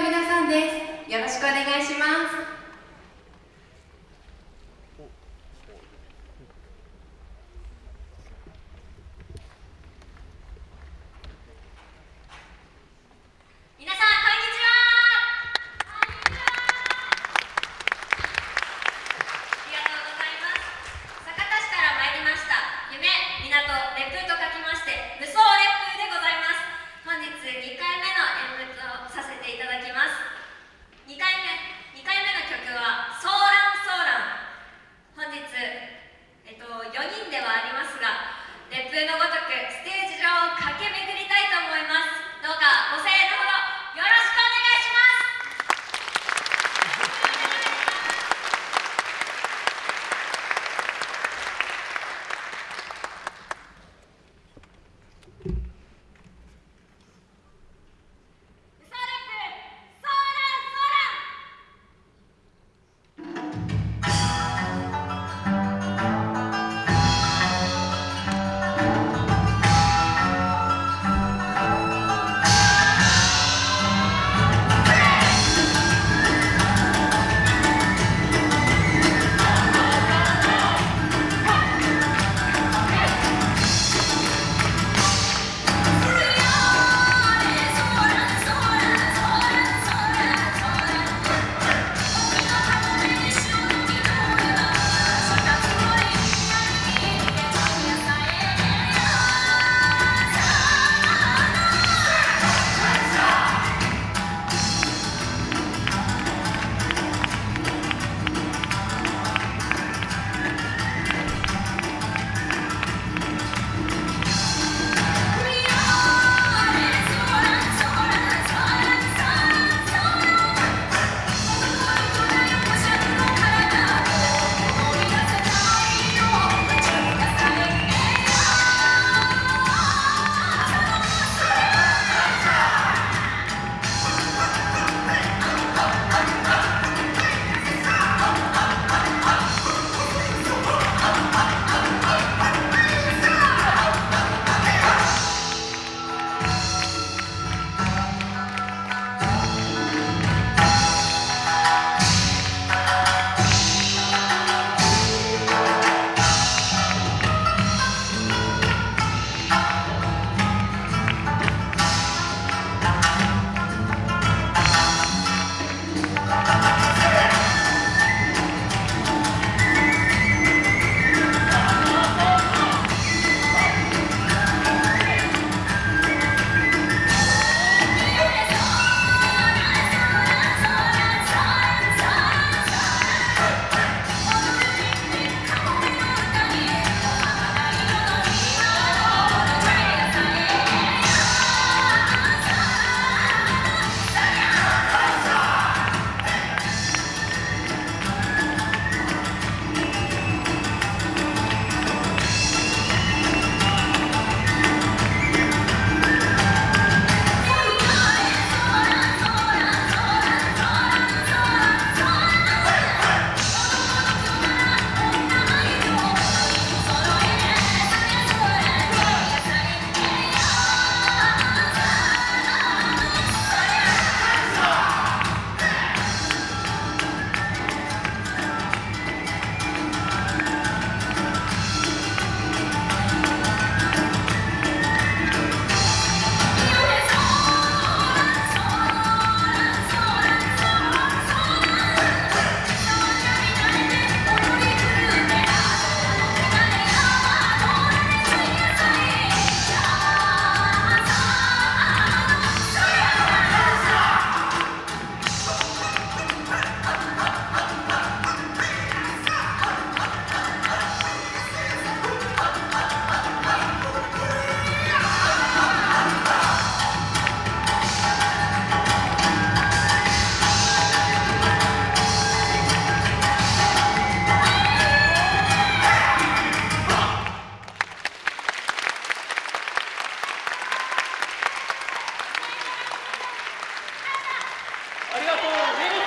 の皆さんです。よろしくお願いします。Corinthians!